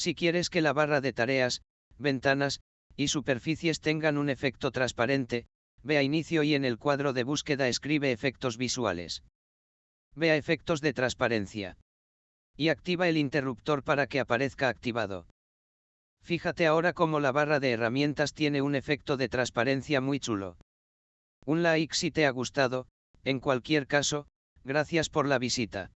Si quieres que la barra de tareas, ventanas, y superficies tengan un efecto transparente, ve a inicio y en el cuadro de búsqueda escribe efectos visuales. Ve a efectos de transparencia. Y activa el interruptor para que aparezca activado. Fíjate ahora cómo la barra de herramientas tiene un efecto de transparencia muy chulo. Un like si te ha gustado, en cualquier caso, gracias por la visita.